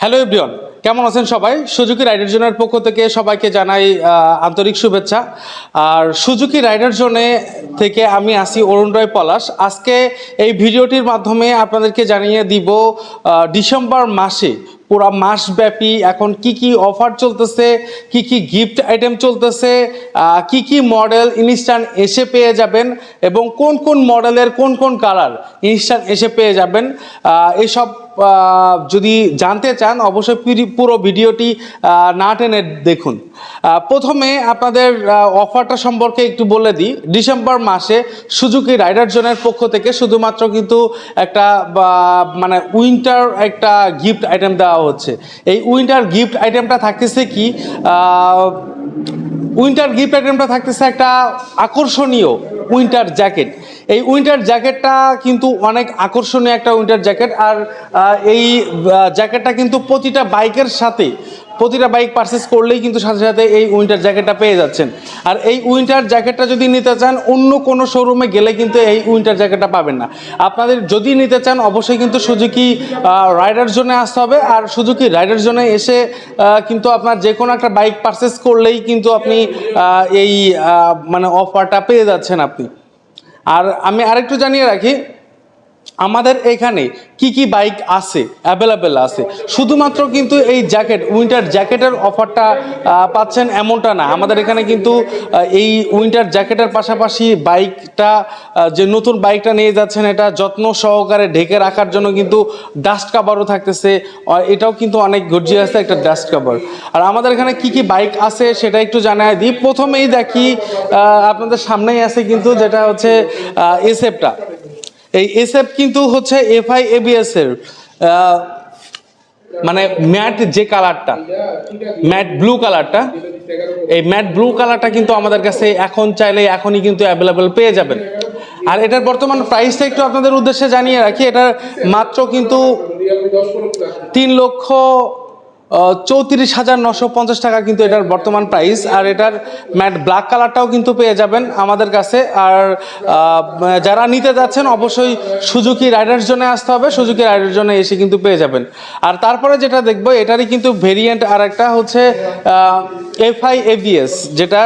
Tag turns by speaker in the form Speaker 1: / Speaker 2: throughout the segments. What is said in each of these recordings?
Speaker 1: Hello everyone কেমন আছেন সবাই? সুজুকি রাইডার জোনের পক্ষ থেকে সবাইকে জানাই আন্তরিক শুভেচ্ছা। আর সুজুকি রাইডার জোনে থেকে আমি আসি অরুণ রায় পলাশ। আজকে এই ভিডিওটির মাধ্যমে আপনাদেরকে জানিয়ে দিব ডিসেম্বর মাসে পুরা মাসব্যাপী এখন কি কি অফার চলতেছে, কি কি গিফট আইটেম চলতেছে কি কি মডেল ইনস্ট্যান্ট এসে পেয়ে যাবেন এবং কোন কোন মডেলের কোন কোন কালার ইনস্ট্যান্ট এসে পেয়ে যাবেন। এসব যদি জানতে চান, অবশ্যই পুরি- ভিডিওটি না টেনে দেখুন। প্রথমে আপনাদের অফারটা সম্পর্কে একটু বলে দিই। ডিসেম্বর মাসে সুজুকি রাইডার জোনের পক্ষ থেকে শুধুমাত্র কিন্তু একটা মানে উইন্টার একটা গিফট আইটেম দেওয়া হচ্ছে। এই উইন্টার গিফট আইটেমটা থাকতেছে কি উইন্টার গিফট আইটেমটা থাকতেছে একটা আকর্ষণীয় উইন্টার জ্যাকেট। এই উইন্টার জ্যাকেটটা কিন্তু অনেক আকর্ষণীয় একটা উইন্টার জ্যাকেট আর এই জ্যাকেটটা কিন্তু প্রতিটা বাইকের সাথে, প্রতিটা বাইক পারচেস করলেই কিন্তু সাথে সাথে এই উইন্টার জ্যাকেটটা পেয়ে যাচ্ছেন। আর এই উইন্টার জ্যাকেটটা যদি নিতে চান, অন্য কোনো শোরুমে গেলে কিন্তু এই উইন্টার জ্যাকেটটা পাবেন না। আপনাদের যদি নিতে চান, অবশ্যই কিন্তু সুজুকি রাইডার জোনে আসতে হবে। আর সুজুকি রাইডার জোনে এসে কিন্তু আপনার যে কোনো একটা বাইক পারচেস করলেই কিন্তু আপনি এই মানে অফারটা পেয়ে যাচ্ছেন আপনি। আর আমি আরেকটু জানিয়ে রাখি আমাদের এখানে কি কি বাইক আছে অ্যাভেলেবেল আছে? শুধুমাত্র কিন্তু এই জ্যাকেট উইন্টার জ্যাকেটের অফারটা পাচ্ছেন এমনটা না। আমাদের এখানে কিন্তু এই উইন্টার জ্যাকেটের পাশাপাশি বাইকটা যে নতুন বাইকটা নিয়ে যাচ্ছেন, এটা যত্ন সহকারে ঢেকে রাখার জন্য কিন্তু ডাস্ট কাভারও থাকতেছে। এটাও কিন্তু অনেক গর্জিয়াস একটা ডাস্ট কাভার আর আমাদের এখানে কি কি বাইক আছে সেটা একটু জানাই দিই। প্রথমেই দেখি আপনাদের সামনেই আছে কিন্তু যেটা হচ্ছে এসএফটা এই এসএফ কিন্তু হচ্ছে এফআই এবিএস এর মানে ম্যাট যে কালারটা ম্যাট ব্লু কালারটা এই ম্যাট ব্লু কালারটা কিন্তু আমাদের কাছে এখন চাইলে এখনই কিন্তু অ্যাভেলেবেল পেয়ে যাবেন। আর এটার বর্তমান প্রাইসটা একটু আপনাদের উদ্দেশ্যে জানিয়ে রাখি, এটার মাত্র কিন্তু তিন লক্ষ চৌত্রিশ হাজার নশো পঞ্চাশ টাকা কিন্তু এটার বর্তমান প্রাইস আর এটার ম্যাট ব্ল্যাক কালারটাও কিন্তু পেয়ে যাবেন আমাদের কাছে। আর যারা নিতে যাচ্ছেন, অবশ্যই সুজুকি রাইডার্স জন্য আসতে হবে, সুজুকি রাইডার জন্য এসে কিন্তু পেয়ে যাবেন। আর তারপরে যেটা দেখব, এটারই কিন্তু ভেরিয়েন্ট আর একটা হচ্ছে এফআই এবিএস যেটা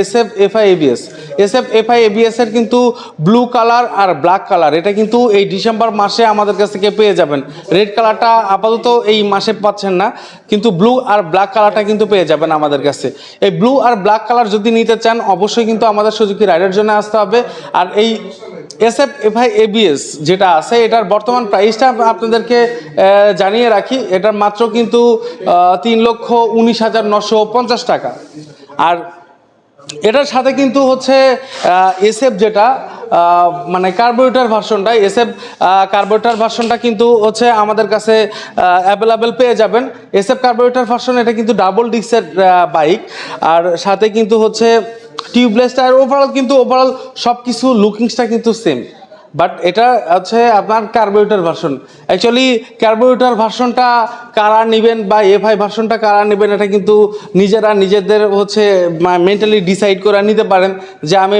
Speaker 1: S F FI ABS S F FI ABS এর কিন্তু ব্লু কালার আর ব্ল্যাক কালার এটা কিন্তু এই ডিসেম্বর মাসে আমাদের কাছ থেকে পেয়ে যাবেন। রেড কালারটা আপাতত এই মাসে পাচ্ছেন না। কিন্তু ব্লু আর ব্ল্যাক কালারটা কিন্তু পেয়ে যাবেন আমাদের কাছে। এই ব্লু আর ব্ল্যাক কালার যদি নিতে চান, অবশ্যই কিন্তু আমাদের সুজুকি রাইডের জন্য আসতে হবে। আর এই এস এফ এফআই এবিএস যেটা আছে, এটার বর্তমান প্রাইসটা আপনাদেরকে জানিয়ে রাখি। এটার মাত্র কিন্তু তিন লক্ষ উনিশ হাজার নশো পঞ্চাশ টাকা। আর এটার সাথে কিন্তু হচ্ছে এসএফ যেটা মানে কার্বোরেটার ভার্সনটা এসএফ কার্বোরেটার ভার্সনটা কিন্তু হচ্ছে আমাদের কাছে অ্যাভেলেবেল পেয়ে যাবেন। এসএফ কার্বোরেটার ভার্সন এটা কিন্তু ডাবল ডিক্সের বাইক আর সাথে কিন্তু হচ্ছে টিউবলেসটা আর ওভারঅল কিন্তু ওভারঅল সব কিছু লুকিংসটা কিন্তু সেম বাট এটা হচ্ছে আপনার কার্বোরেটর ভার্সন অ্যাকচুয়ালি কার্বোরেটর ভার্সনটা কারা নেবেন বা এফআই ভার্সনটা কারা নেবেন, এটা কিন্তু নিজেরা নিজেদের হচ্ছে মেন্টালি ডিসাইড করে নিতে পারেন যে আমি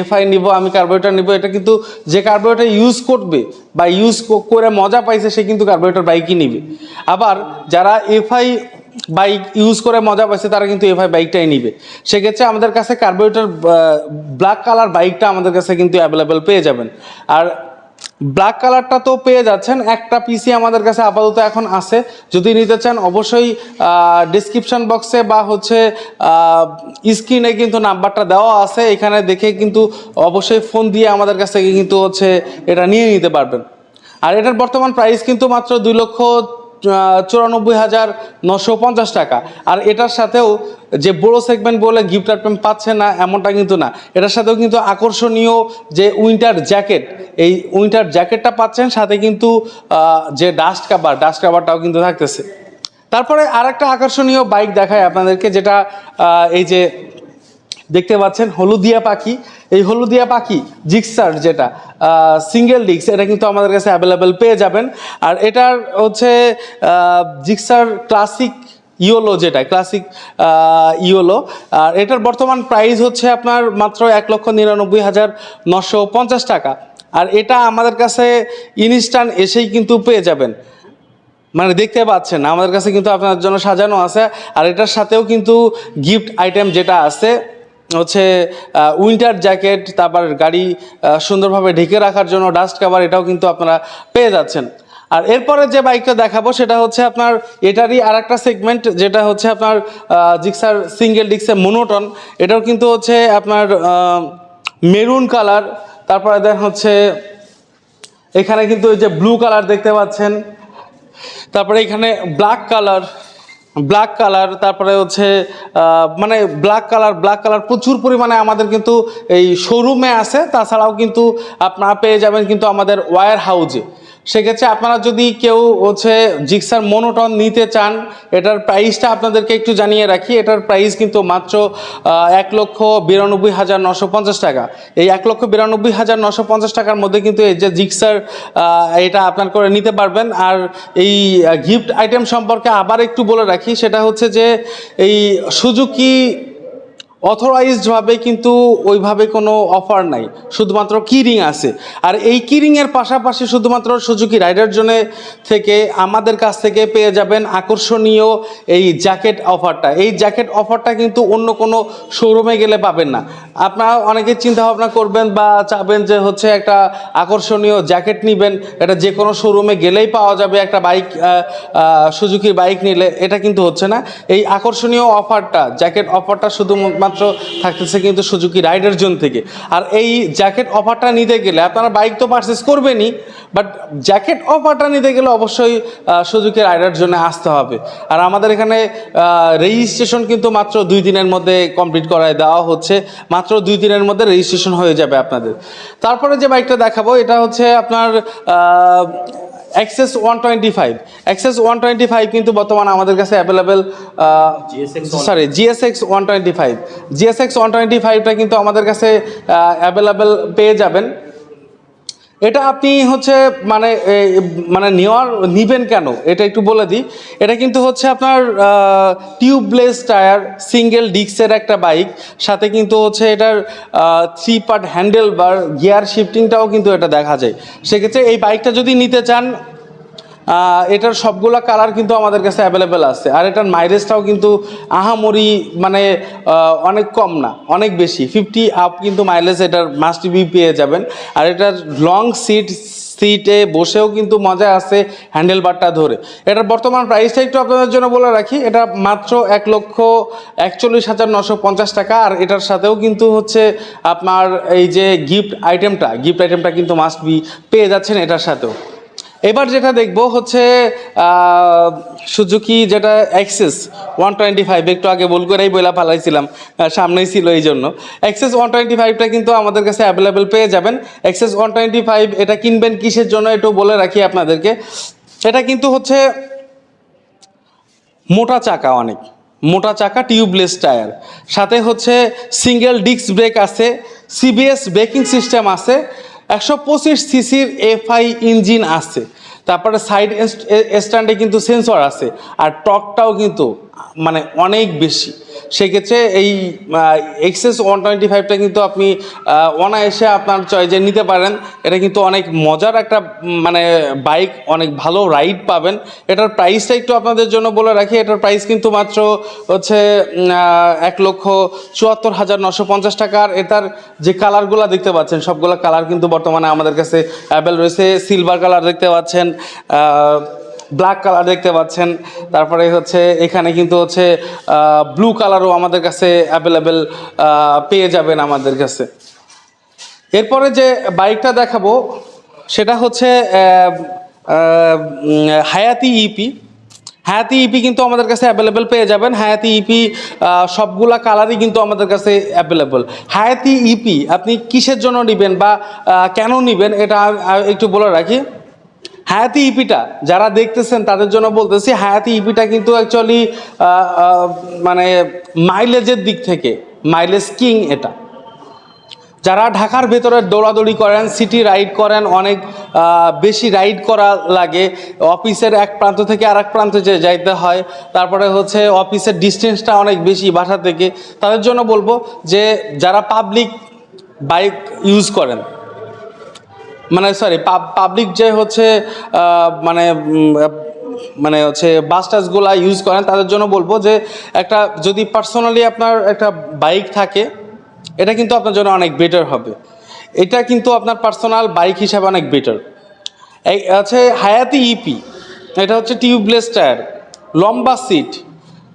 Speaker 1: এফআই নিব, আমি কার্বোরেটর নিব। এটা কিন্তু যে কার্বোরেটর ইউজ করবে বা ইউজ করে মজা পাইছে, সে কিন্তু কার্বোরেটর বাইকই নিবে। আবার যারা এফআই বাইক ইউজ করে মজা পাইছে, তারা কিন্তু এফআই বাইকটাই নিবে। সেক্ষেত্রে আমাদের কাছে কার্বোরেটর ব্ল্যাক কালার বাইকটা আমাদের কাছে কিন্তু অ্যাভেলেবেল পেয়ে যাবেন। আর ব্ল্যাক কালারটা তো পেয়ে যাচ্ছেন, একটা পিসি আমাদের কাছে আপাতত এখন আছে। যদি নিতে চান, অবশ্যই ডিসক্রিপশন বক্সে বা হচ্ছে স্ক্রিনে কিন্তু নাম্বারটা দেওয়া আছে। এখানে দেখে কিন্তু অবশ্যই ফোন দিয়ে আমাদের কাছ থেকে কিন্তু হচ্ছে এটা নিয়ে নিতে পারবেন। আর এটার বর্তমান প্রাইস কিন্তু মাত্র দুই লক্ষ চুরানব্বই হাজার নশো পঞ্চাশ টাকা। আর এটার সাথেও যে বড় সেগমেন্ট বলে গিফট আইটেম পাচ্ছে না, এমনটা কিন্তু না। এটার সাথেও কিন্তু আকর্ষণীয় যে উইন্টার জ্যাকেট এই উইন্টার জ্যাকেটটা পাচ্ছেন, সাথে কিন্তু যে ডাস্ট কাভার ডাস্ট কাভারটাও কিন্তু থাকতেছে। তারপরে আরেকটা আকর্ষণীয় বাইক দেখায় আপনাদেরকে, যেটা এই যে দেখতে পাচ্ছেন হলুদিয়া পাখি। এই হলুদিয়া পাখি, জিক্সার যেটা সিঙ্গেল ডিক্স এটা কিন্তু আমাদের কাছে অ্যাভেলেবেল পেয়ে যাবেন। আর এটার হচ্ছে জিক্সার ক্লাসিক ইয়োলো যেটা ক্লাসিক ইয়োলো। আর এটার বর্তমান প্রাইস হচ্ছে আপনার মাত্র এক লক্ষ নিরানব্বই হাজার নশো পঞ্চাশ টাকা। আর এটা আমাদের কাছে ইনস্ট্যান্ট এসেই কিন্তু পেয়ে যাবেন। মানে দেখতে পাচ্ছেন, আমাদের কাছে কিন্তু আপনার জন্য সাজানো আছে। আর এটার সাথেও কিন্তু গিফট আইটেম যেটা আছে হচ্ছে উইন্টার জ্যাকেট তারপর গাড়ি সুন্দরভাবে ঢেকে রাখার জন্য ডাস্ট কাভার এটাও কিন্তু আপনারা পেয়ে যাচ্ছেন। আর এরপরে যে বাইকটা দেখাবো, সেটা হচ্ছে আপনার এটারই আর একটা সেগমেন্ট যেটা হচ্ছে আপনার জিক্সার সিঙ্গেল ডিক্সে মোনোটন এটাও কিন্তু হচ্ছে আপনার মেরুন কালার তারপরে দেন হচ্ছে, এখানে কিন্তু ওই যে ব্লু কালার দেখতে পাচ্ছেন। তারপরে এখানে ব্ল্যাক কালার ব্ল্যাক কালার তারপরে হচ্ছে মানে ব্ল্যাক কালার ব্ল্যাক কালার প্রচুর পরিমাণে আমাদের কিন্তু এই শোরুমে আছে। তাছাড়াও কিন্তু আপনারা পেয়ে যাবেন কিন্তু আমাদের ওয়্যার হাউজে সেক্ষেত্রে আপনারা যদি কেউ হচ্ছে জিক্সার মোনোটন নিতে চান, এটার প্রাইসটা আপনাদেরকে একটু জানিয়ে রাখি। এটার প্রাইস কিন্তু মাত্র এক লক্ষ বিরানব্বই হাজার নশো পঞ্চাশ টাকা। এই এক লক্ষ বিরানব্বই হাজার নশো পঞ্চাশ টাকার মধ্যে কিন্তু এই যে জিক্সার এটা আপনার করে নিতে পারবেন। আর এই গিফট আইটেম সম্পর্কে আবার একটু বলে রাখি, সেটা হচ্ছে যে এই সুজুকি অথরাইজডভাবে কিন্তু ওইভাবে কোনো অফার নাই। শুধুমাত্র কিরিং আছে। আর এই কিরিংয়ের পাশাপাশি শুধুমাত্র সুজুকি রাইডার জোনে থেকে আমাদের কাছ থেকে পেয়ে যাবেন আকর্ষণীয় এই জ্যাকেট অফারটা এই জ্যাকেট অফারটা কিন্তু অন্য কোনো শোরুমে গেলে পাবেন না। আপনারা অনেকে চিন্তা ভাবনা করবেন বা চাবেন যে হচ্ছে একটা আকর্ষণীয় জ্যাকেট নেবেন। এটা যে কোনো শোরুমে গেলেই পাওয়া যাবে একটা বাইক সুজুকির বাইক নিলে। এটা কিন্তু হচ্ছে না। এই আকর্ষণীয় অফারটা জ্যাকেট অফারটা শুধুমাত্র থাকতেছে কিন্তু সুজুকি রাইডার জোন থেকে। আর এই জ্যাকেট অফারটা নিতে গেলে আপনারা বাইক তো পারচেস করবেনই বাট জ্যাকেট অফারটা নিতে গেলে অবশ্যই সুজুকি রাইডার জন্য আসতে হবে। আর আমাদের এখানে রেজিস্ট্রেশন কিন্তু মাত্র দুই দিনের মধ্যে কমপ্লিট করায় দেওয়া হচ্ছে। মাত্র দুই দিনের মধ্যে রেজিস্ট্রেশন হয়ে যাবে আপনাদের। তারপরে যে বাইকটা দেখাবো, এটা হচ্ছে আপনার Access one twenty five Access one twenty five কিন্তু বর্তমানে আমাদের কাছে available sorry GSX one twenty five GSX one twenty ফাইভটা কিন্তু আমাদের কাছে অ্যাভেলেবেল পেয়ে যাবেন। এটা আপনি হচ্ছে মানে মানে নেওয়ার, নিবেন কেন? এটা একটু বলে দিই। এটা কিন্তু হচ্ছে আপনার টিউবলেস টায়ার সিঙ্গেল ডিস্কের একটা বাইক সাথে কিন্তু হচ্ছে এটার থ্রি পার্ট হ্যান্ডেল বা গিয়ার শিফটিংটাও কিন্তু এটা দেখা যায়। সেক্ষেত্রে এই বাইকটা যদি নিতে চান এটার সবগুলা কালার কিন্তু আমাদের কাছে অ্যাভেলেবেল আছে। আর এটার মাইলেজটাও কিন্তু আহামরি মানে অনেক কম না, অনেক বেশি। ফিফটি আপ কিন্তু মাইলেজ এটার মাস্ট বি পেয়ে যাবেন। আর এটার লং সিট সিটে বসেও কিন্তু মজা আছে হ্যান্ডেল বারটা ধরে। এটার বর্তমান প্রাইসটা একটু আপনাদের জন্য বলে রাখি। এটা মাত্র এক লক্ষ একচল্লিশ হাজার নশো পঞ্চাশ টাকা। আর এটার সাথেও কিন্তু হচ্ছে আপনার এই যে গিফট আইটেমটা গিফট আইটেমটা কিন্তু মাস্ট বি পেয়ে যাচ্ছেন এটার সাথেও। এবার যেটা দেখব হচ্ছে সুজুকি যেটা অ্যাক্সেস ওয়ান টোয়েন্টি ফাইভ একটু আগে বল করেই বইলা পালাইছিলাম আহ, সামনেই ছিল এই জন্য। অ্যাক্সেস ওয়ান টোয়েন্টি ফাইভটা কিন্তু আমাদের কাছে অ্যাভেলেবেল পেয়ে যাবেন। অ্যাক্সেস ওয়ান টোয়েন্টি ফাইভ এটা কিনবেন কিসের জন্য একটু বলে রাখি আপনাদেরকে। এটা কিন্তু হচ্ছে মোটা চাকা অনেক মোটা চাকা টিউবলেস টায়ার সাথে হচ্ছে সিঙ্গেল ডিস্ক ব্রেক আছে সিবিএস ব্রেকিং সিস্টেম আছে একশো পঁচিশ সিসির এফআই ইঞ্জিন আছে। তারপরে সাইড স্ট্যান্ডে কিন্তু সেন্সর আছে। আর টকটাও কিন্তু মানে অনেক বেশি। সেক্ষেত্রে এই এক্সেস ওয়ান টোয়েন্টি ফাইভটা কিন্তু আপনি অনায়াসে আপনার চয়েজে নিতে পারেন। এটা কিন্তু অনেক মজার একটা মানে বাইক অনেক ভালো রাইড পাবেন। এটার প্রাইসটা একটু আপনাদের জন্য বলে রাখি। এটার প্রাইস কিন্তু মাত্র হচ্ছে এক লক্ষ চুয়াত্তর হাজার নশো পঞ্চাশ টাকার এটার যে কালারগুলো দেখতে পাচ্ছেন, সবগুলো কালার কিন্তু বর্তমানে আমাদের কাছে অ্যাভেল রয়েছে। সিলভার কালার দেখতে পাচ্ছেন ব্ল্যাক কালার দেখতে পাচ্ছেন। তারপরে হচ্ছে এখানে কিন্তু হচ্ছে ব্লু কালারও আমাদের কাছে অ্যাভেলেবেল পেয়ে যাবেন আমাদের কাছে। এরপরে যে বাইকটা দেখাবো, সেটা হচ্ছে হায়াতি ইপি হায়াতি ইপি কিন্তু আমাদের কাছে অ্যাভেলেবেল পেয়ে যাবেন। হায়াতি ইপি সবগুলা কালারই কিন্তু আমাদের কাছে অ্যাভেলেবেল হায়াতি ইপি আপনি কিসের জন্য নেবেন বা কেন নেবেন, এটা একটু বলে রাখি। হায়াতি ইপিটা, যারা দেখতেছেন তাদের জন্য বলতেছি, হায়াতি ইপিটা কিন্তু অ্যাকচুয়ালি মানে মাইলেজের দিক থেকে মাইলেজ কিং এটা। যারা ঢাকার ভেতরে দৌড়াদৌড়ি করেন সিটি রাইড করেন, অনেক বেশি রাইড করা লাগে অফিসের এক প্রান্ত থেকে আরেক প্রান্তে যে যাইতে হয়, তারপরে হচ্ছে অফিসের ডিস্টেন্সটা অনেক বেশি বাসা থেকে, তাদের জন্য বলব যে যারা পাবলিক বাইক ইউজ করেন মানে সরি পাবলিক যে হচ্ছে মানে মানে হচ্ছে বাস টাসগুলা ইউজ করেন, তাদের জন্য বলব যে একটা, যদি পার্সোনালি আপনার একটা বাইক থাকে, এটা কিন্তু আপনার জন্য অনেক বেটার হবে। এটা কিন্তু আপনার পার্সোনাল বাইক হিসাবে অনেক বেটার এই আছে হায়াতি ইপি এটা হচ্ছে টিউবলেস টায়ার লম্বা সিট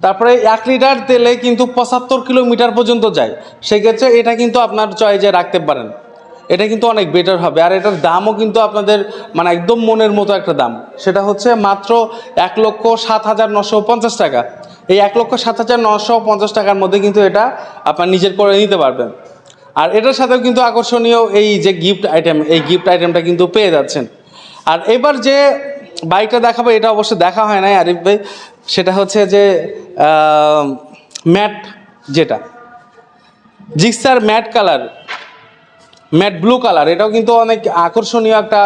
Speaker 1: তারপরে এক লিটার তেলে কিন্তু পঁচাত্তর কিলোমিটার পর্যন্ত যায়। সেক্ষেত্রে এটা কিন্তু আপনার চয়েজে রাখতে পারেন। এটা কিন্তু অনেক বেটার হবে। আর এটার দামও কিন্তু আপনাদের মানে একদম মনের মতো একটা দাম। সেটা হচ্ছে মাত্র এক লক্ষ সাত হাজার নশো পঞ্চাশ টাকা। এই এক লক্ষ সাত হাজার নশো পঞ্চাশ টাকার মধ্যে কিন্তু এটা আপনার নিজের করে নিতে পারবেন। আর এটার সাথেও কিন্তু আকর্ষণীয় এই যে গিফট আইটেম এই গিফট আইটেমটা কিন্তু পেয়ে যাচ্ছেন। আর এবার যে বাইকটা দেখাবো, এটা অবশ্য দেখা হয় নাই, আরিফ ভাই। সেটা হচ্ছে যে ম্যাট যেটা। Gixxer matte colour. Matte blue colour এটাও কিন্তু অনেক আকর্ষণীয় একটা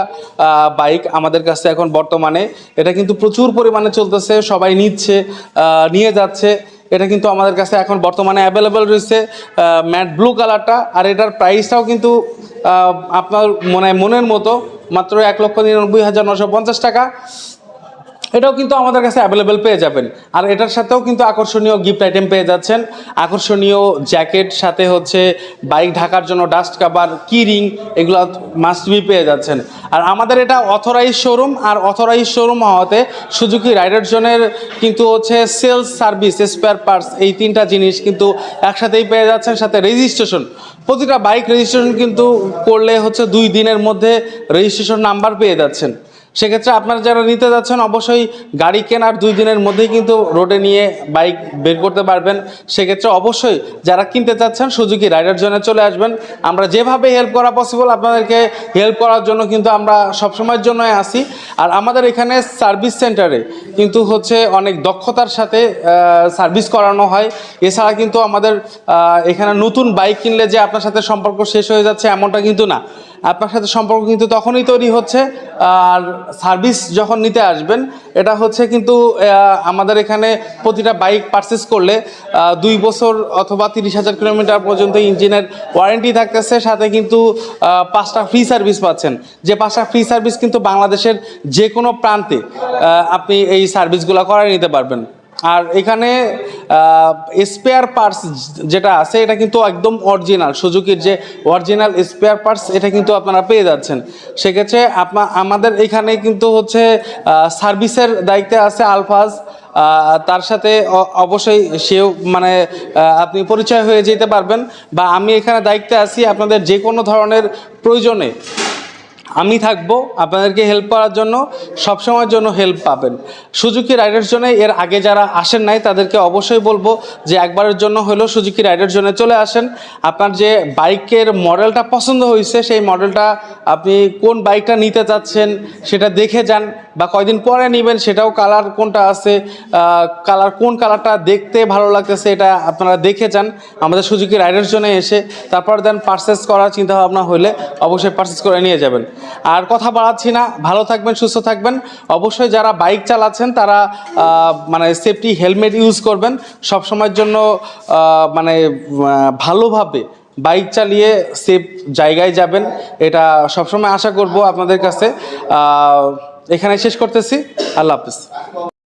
Speaker 1: বাইক আমাদের কাছে এখন বর্তমানে। এটা কিন্তু প্রচুর পরিমাণে চলতেছে, সবাই নিচ্ছে নিয়ে যাচ্ছে। এটা কিন্তু আমাদের কাছে এখন বর্তমানে অ্যাভেলেবেল রয়েছে ম্যাট ব্লু কালারটা আর এটার প্রাইসটাও কিন্তু আপনার মনে মনের মতো, মাত্র এক লক্ষ নিরানব্বই হাজার নশো পঞ্চাশ টাকা। এটাও কিন্তু আমাদের কাছে অ্যাভেলেবেল পেয়ে যাবেন। আর এটার সাথেও কিন্তু আকর্ষণীয় গিফট আইটেম পেয়ে যাচ্ছেন। আকর্ষণীয় জ্যাকেট সাথে হচ্ছে বাইক ঢাকার জন্য ডাস্ট কাভার কি রিং এগুলো মাস্ট বি পেয়ে যাচ্ছেন। আর আমাদের এটা অথরাইজ শোরুম আর অথরাইজ শোরুম হওয়াতে সুজুকি রাইডার জোনের কিন্তু হচ্ছে সেলস সার্ভিস স্পেয়ার পার্টস এই তিনটা জিনিস কিন্তু একসাথেই পেয়ে যাচ্ছেন। সাথে রেজিস্ট্রেশন প্রতিটা বাইক রেজিস্ট্রেশন কিন্তু করলে হচ্ছে দুই দিনের মধ্যে রেজিস্ট্রেশন নাম্বার পেয়ে যাচ্ছেন। সেক্ষেত্রে আপনারা যারা নিতে যাচ্ছেন, অবশ্যই গাড়ি কেনার দুই দিনের মধ্যেই কিন্তু রোডে নিয়ে বাইক বের করতে পারবেন। সেক্ষেত্রে অবশ্যই যারা কিনতে চাচ্ছেন, সুজুকি রাইডার জোনে চলে আসবেন। আমরা যেভাবে হেল্প করা পসিবল আপনাদেরকে হেল্প করার জন্য কিন্তু আমরা সবসময়ের জন্যই আসি আর আমাদের এখানে সার্ভিস সেন্টারে কিন্তু হচ্ছে অনেক দক্ষতার সাথে সার্ভিস করানো হয়। এছাড়া কিন্তু আমাদের এখানে নতুন বাইক কিনলে যে আপনার সাথে সম্পর্ক শেষ হয়ে যাচ্ছে, এমনটা কিন্তু না। আপনার সাথে সম্পর্ক কিন্তু তখনই তৈরি হচ্ছে, আর সার্ভিস যখন নিতে আসবেন, এটা হচ্ছে কিন্তু আমাদের এখানে প্রতিটা বাইক পারচেস করলে দুই বছর অথবা তিরিশ হাজার কিলোমিটার পর্যন্ত ইঞ্জিনের ওয়ারেন্টি থাকতেছে, সাথে কিন্তু পাঁচটা ফ্রি সার্ভিস পাচ্ছেন। যে পাঁচটা ফ্রি সার্ভিস কিন্তু বাংলাদেশের যে কোনো প্রান্তে আপনি এই সার্ভিসগুলো করাই নিতে পারবেন। আর এখানে স্পেয়ার পার্টস যেটা আছে, এটা কিন্তু একদম অরিজিনাল সুজুকির যে অরিজিনাল স্পেয়ার পার্টস এটা কিন্তু আপনারা পেয়ে যাচ্ছেন। সেক্ষেত্রে আপনা, আমাদের এখানে কিন্তু হচ্ছে সার্ভিসের দায়িত্বে আছে আলফাজ। তার সাথে অবশ্যই সেও মানে আপনি পরিচয় হয়ে যেতে পারবেন। বা আমি এখানে দায়িত্বে আছি আপনাদের যে কোনো ধরনের প্রয়োজনে। আমি থাকব, আপনাদেরকে হেল্প করার জন্য, সবসময়ের জন্য হেল্প পাবেন। সুজুকি রাইডার জন্য এর আগে যারা আসেন নাই, তাদেরকে অবশ্যই বলব যে একবারের জন্য হলেও সুজুকি রাইডার জন্য চলে আসেন। আপনার যে বাইকের মডেলটা পছন্দ হয়েছে, সেই মডেলটা আপনি কোন বাইকটা নিতে চাচ্ছেন, সেটা দেখে যান বা কয়দিন পরে নেবেন, সেটাও কালার কোনটা আছে কালার কোন কালারটা দেখতে ভালো লাগতেছে, এটা আপনারা দেখে যান। আমাদের সুজুকি রাইডার জন্য এসে, তারপর দেন পারচেস করার চিন্তা ভাবনা হলে অবশ্যই পারচেস করে নিয়ে যাবেন। আর কথা বাড়াচ্ছি না। ভালো থাকবেন, সুস্থ থাকবেন। অবশ্যই যারা বাইক চালাচ্ছেন, তারা মানে সেফটি হেলমেট ইউজ করবেন। সব সময়ের জন্য মানে ভালোভাবে বাইক চালিয়ে সেফ জায়গায় যাবেন। এটা সবসময় আশা করব আপনাদের কাছে। এখানে শেষ করতেছি। আল্লাহ হাফিজ।